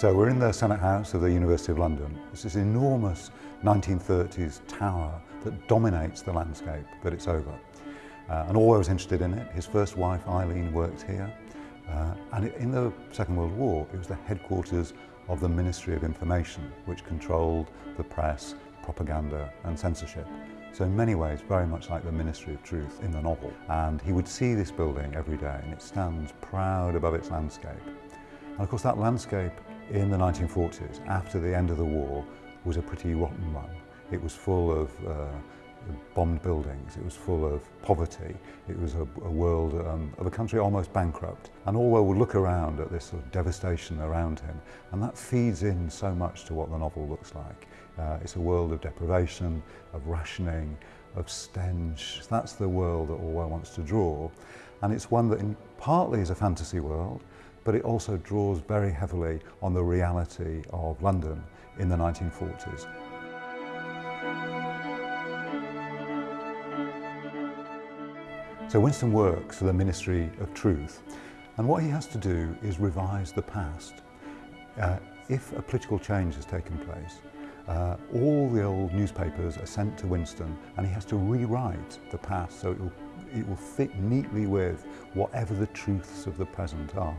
So we're in the Senate House of the University of London. It's this enormous 1930s tower that dominates the landscape, but it's over. Uh, and Orwell was interested in it. His first wife, Eileen, worked here. Uh, and in the Second World War, it was the headquarters of the Ministry of Information, which controlled the press, propaganda and censorship. So in many ways, very much like the Ministry of Truth in the novel. And he would see this building every day and it stands proud above its landscape. And of course that landscape in the 1940s, after the end of the war, was a pretty rotten one. It was full of uh, bombed buildings, it was full of poverty, it was a, a world um, of a country almost bankrupt. And Orwell would look around at this sort of devastation around him, and that feeds in so much to what the novel looks like. Uh, it's a world of deprivation, of rationing, of stench. That's the world that Orwell wants to draw. And it's one that in, partly is a fantasy world, but it also draws very heavily on the reality of London in the 1940s. So Winston works for the Ministry of Truth and what he has to do is revise the past. Uh, if a political change has taken place, uh, all the old newspapers are sent to Winston and he has to rewrite the past so it will, it will fit neatly with whatever the truths of the present are.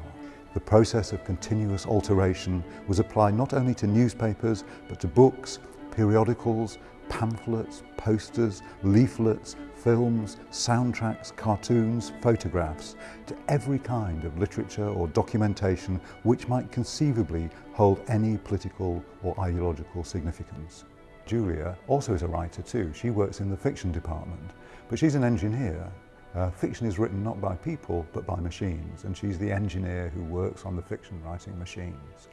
The process of continuous alteration was applied not only to newspapers but to books, periodicals, pamphlets, posters, leaflets, films, soundtracks, cartoons, photographs, to every kind of literature or documentation which might conceivably hold any political or ideological significance. Julia also is a writer too. She works in the fiction department, but she's an engineer. Uh, fiction is written not by people, but by machines, and she's the engineer who works on the fiction writing machines.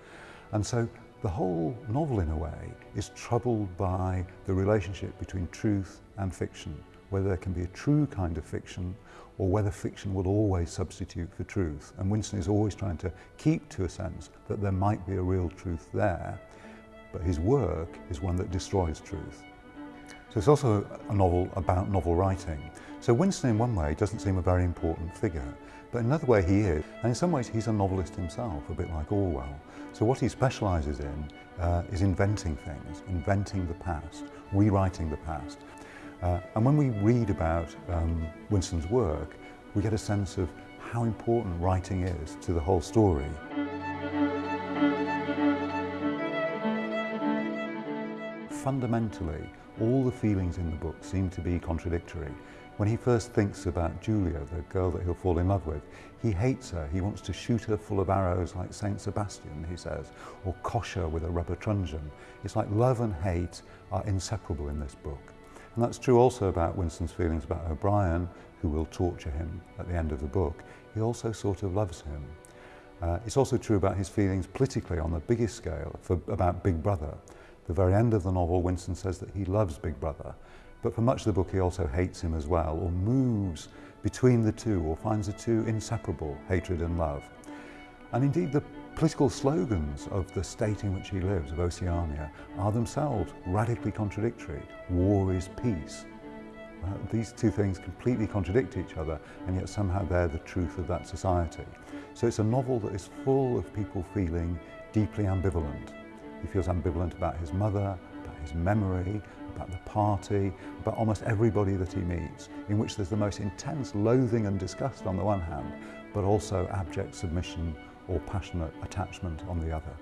And so the whole novel, in a way, is troubled by the relationship between truth and fiction, whether there can be a true kind of fiction or whether fiction will always substitute for truth. And Winston is always trying to keep to a sense that there might be a real truth there, but his work is one that destroys truth. So it's also a novel about novel writing. So Winston in one way doesn't seem a very important figure, but another way he is. And in some ways he's a novelist himself, a bit like Orwell. So what he specialises in uh, is inventing things, inventing the past, rewriting the past. Uh, and when we read about um, Winston's work, we get a sense of how important writing is to the whole story. Fundamentally, all the feelings in the book seem to be contradictory. When he first thinks about Julia, the girl that he'll fall in love with, he hates her. He wants to shoot her full of arrows like Saint Sebastian, he says, or cosh her with a rubber truncheon. It's like love and hate are inseparable in this book. And that's true also about Winston's feelings about O'Brien, who will torture him at the end of the book. He also sort of loves him. Uh, it's also true about his feelings politically on the biggest scale for, about Big Brother. The very end of the novel, Winston says that he loves Big Brother, but for much of the book he also hates him as well, or moves between the two, or finds the two inseparable, hatred and love. And indeed the political slogans of the state in which he lives, of Oceania, are themselves radically contradictory. War is peace. Uh, these two things completely contradict each other and yet somehow they're the truth of that society. So it's a novel that is full of people feeling deeply ambivalent. He feels ambivalent about his mother, about his memory, about the party, about almost everybody that he meets, in which there's the most intense loathing and disgust on the one hand, but also abject submission or passionate attachment on the other.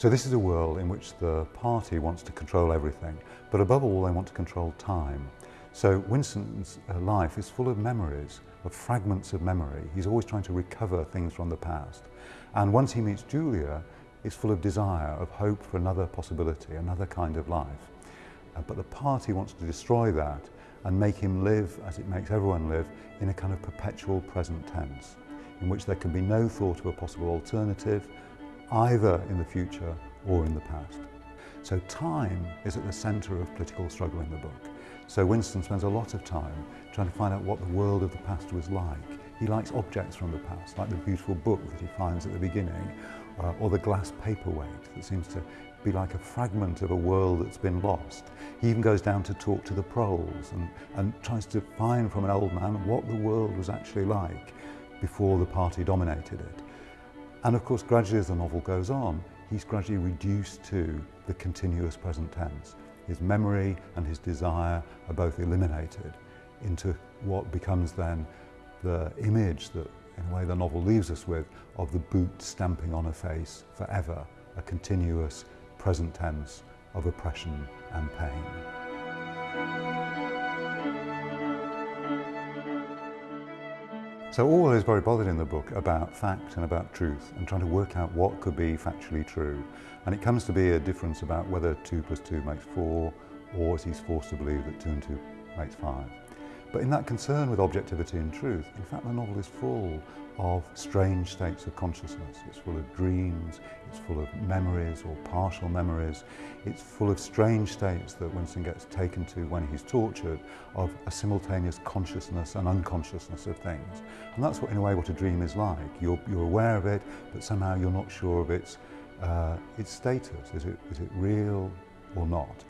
So this is a world in which the party wants to control everything, but above all they want to control time. So Winston's uh, life is full of memories, of fragments of memory. He's always trying to recover things from the past. And once he meets Julia, it's full of desire, of hope for another possibility, another kind of life. Uh, but the party wants to destroy that and make him live, as it makes everyone live, in a kind of perpetual present tense, in which there can be no thought of a possible alternative, either in the future or in the past. So time is at the centre of political struggle in the book. So Winston spends a lot of time trying to find out what the world of the past was like. He likes objects from the past, like the beautiful book that he finds at the beginning, uh, or the glass paperweight that seems to be like a fragment of a world that's been lost. He even goes down to talk to the proles and, and tries to find from an old man what the world was actually like. before the party dominated it. And of course, gradually as the novel goes on, he's gradually reduced to the continuous present tense. His memory and his desire are both eliminated into what becomes then the image that, in a way, the novel leaves us with of the boot stamping on a face forever, a continuous present tense of oppression and pain. So all is very bothered in the book about fact and about truth and trying to work out what could be factually true. And it comes to be a difference about whether 2 plus 2 makes 4 or as he's forced to believe that 2 and 2 makes 5. But in that concern with objectivity and truth, in fact the novel is full of strange states of consciousness. It's full of dreams, it's full of memories or partial memories. It's full of strange states that Winston gets taken to when he's tortured of a simultaneous consciousness and unconsciousness of things. And that's what, in a way what a dream is like. You're, you're aware of it, but somehow you're not sure of its, uh, its status. Is it, is it real or not?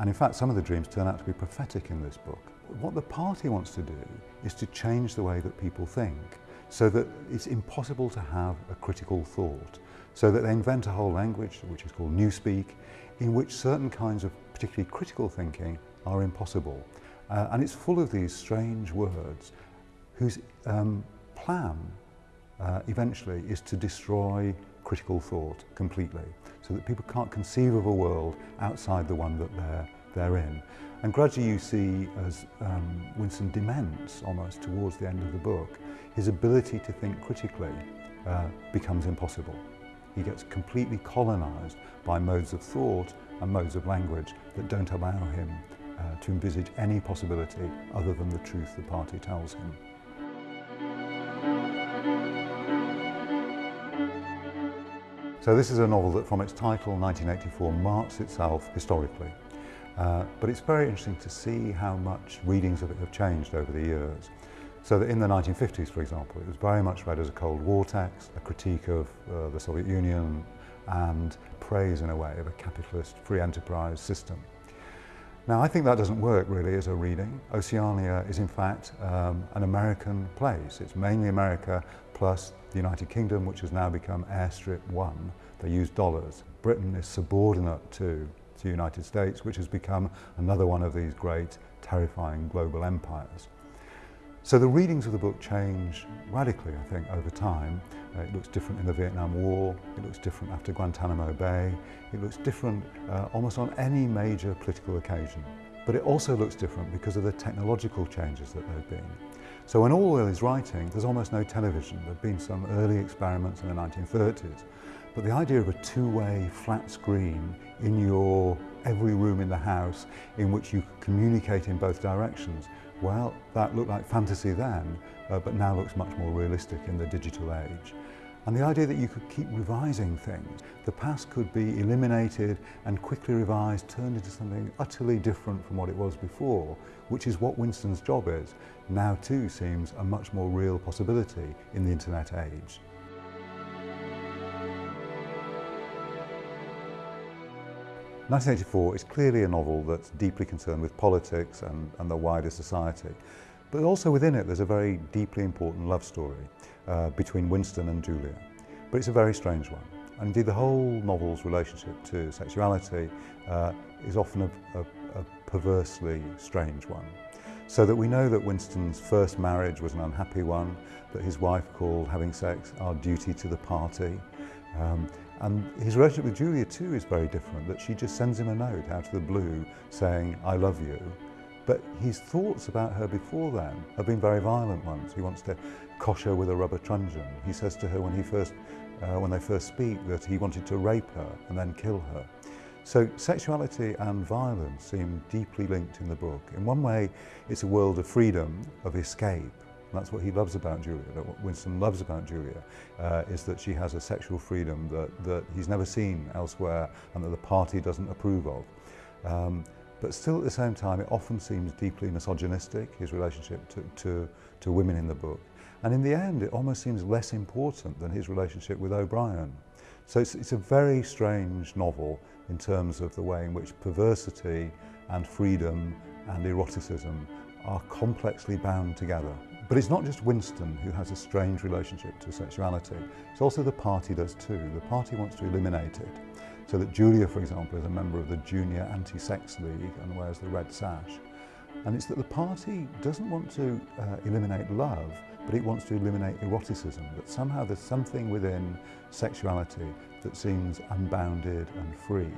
And in fact, some of the dreams turn out to be prophetic in this book. What the party wants to do is to change the way that people think so that it's impossible to have a critical thought. So that they invent a whole language, which is called Newspeak, in which certain kinds of particularly critical thinking are impossible. Uh, and it's full of these strange words whose um, plan uh, eventually is to destroy critical thought completely so that people can't conceive of a world outside the one that they're, they're in. And gradually you see as um, Winston dements almost towards the end of the book, his ability to think critically uh, becomes impossible. He gets completely colonized by modes of thought and modes of language that don't allow him uh, to envisage any possibility other than the truth the party tells him. So this is a novel that from its title, 1984, marks itself historically. Uh, but it's very interesting to see how much readings of it have changed over the years. So that in the 1950s, for example, it was very much read as a Cold War text, a critique of uh, the Soviet Union and praise, in a way, of a capitalist free enterprise system. Now, I think that doesn't work really as a reading. Oceania is in fact um, an American place. It's mainly America plus the United Kingdom, which has now become airstrip one. They use dollars. Britain is subordinate to the United States, which has become another one of these great, terrifying global empires. So the readings of the book change radically, I think, over time. Uh, it looks different in the Vietnam War, it looks different after Guantanamo Bay, it looks different uh, almost on any major political occasion. But it also looks different because of the technological changes that there have been. So when Orwell is writing, there's almost no television. There have been some early experiments in the 1930s, but the idea of a two-way flat screen in your every room in the house in which you could communicate in both directions, well, that looked like fantasy then, uh, but now looks much more realistic in the digital age. And the idea that you could keep revising things, the past could be eliminated and quickly revised, turned into something utterly different from what it was before, which is what Winston's job is, now too seems a much more real possibility in the internet age. 1984 is clearly a novel that's deeply concerned with politics and, and the wider society. But also within it there's a very deeply important love story uh, between Winston and Julia. But it's a very strange one. And indeed the whole novel's relationship to sexuality uh, is often a, a, a perversely strange one. So that we know that Winston's first marriage was an unhappy one, that his wife called having sex our duty to the party, um, and his relationship with Julia too is very different, that she just sends him a note out of the blue saying, I love you. But his thoughts about her before then have been very violent ones. He wants to cosh her with a rubber truncheon. He says to her when, he first, uh, when they first speak that he wanted to rape her and then kill her. So sexuality and violence seem deeply linked in the book. In one way, it's a world of freedom, of escape, that's what he loves about Julia, what Winston loves about Julia, uh, is that she has a sexual freedom that, that he's never seen elsewhere and that the party doesn't approve of. Um, but still at the same time, it often seems deeply misogynistic, his relationship to, to, to women in the book. And in the end, it almost seems less important than his relationship with O'Brien. So it's, it's a very strange novel in terms of the way in which perversity and freedom and eroticism are complexly bound together. But it's not just Winston who has a strange relationship to sexuality. It's also the party does too. The party wants to eliminate it. So that Julia, for example, is a member of the Junior Anti-Sex League and wears the red sash. And it's that the party doesn't want to uh, eliminate love, but it wants to eliminate eroticism, that somehow there's something within sexuality that seems unbounded and free.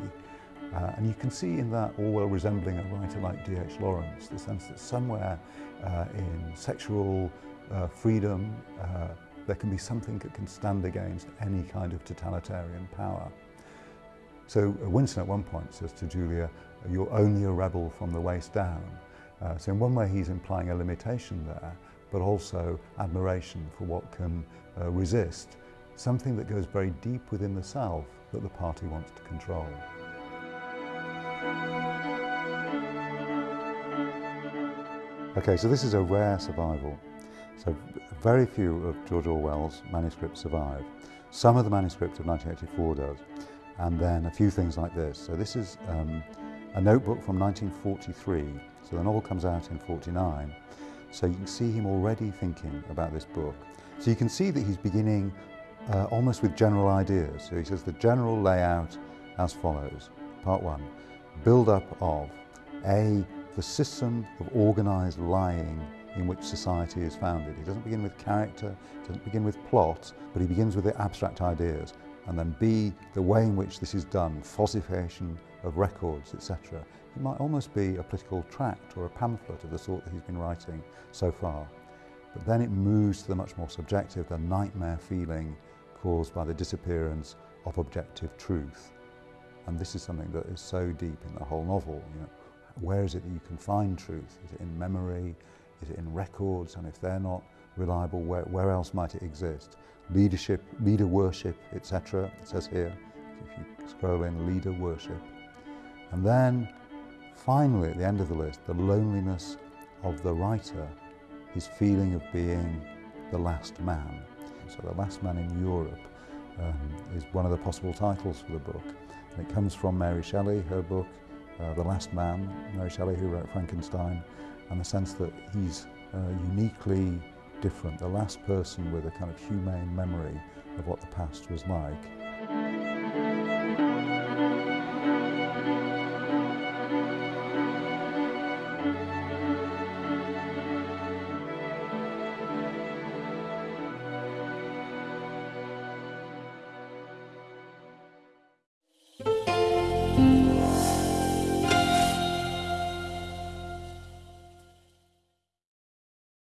Uh, and you can see in that Orwell resembling a writer like D.H. Lawrence, the sense that somewhere uh, in sexual uh, freedom uh, there can be something that can stand against any kind of totalitarian power. So uh, Winston at one point says to Julia, you're only a rebel from the waist down. Uh, so in one way he's implying a limitation there, but also admiration for what can resist something that goes very deep within the self that the party wants to control. Okay, so this is a rare survival. So very few of George Orwell's manuscripts survive. Some of the manuscript of 1984 does, and then a few things like this. So this is um, a notebook from 1943. So the novel comes out in 49. So you can see him already thinking about this book. So you can see that he's beginning uh, almost with general ideas. So he says the general layout as follows. Part one, build up of A, the system of organised lying in which society is founded. He doesn't begin with character, doesn't begin with plot, but he begins with the abstract ideas. And then B, the way in which this is done, falsification of records, etc. It might almost be a political tract or a pamphlet of the sort that he's been writing so far. But then it moves to the much more subjective, the nightmare feeling caused by the disappearance of objective truth. And this is something that is so deep in the whole novel. You know, where is it that you can find truth? Is it in memory? Is it in records? And if they're not reliable, where, where else might it exist? Leadership, leader worship, etc. It says here, if you scroll in, leader worship. And then finally, at the end of the list, the loneliness of the writer, his feeling of being the last man. So the last man in Europe um, is one of the possible titles for the book. And it comes from Mary Shelley, her book, uh, The Last Man, Mary Shelley who wrote Frankenstein, and the sense that he's uh, uniquely different, the last person with a kind of humane memory of what the past was like.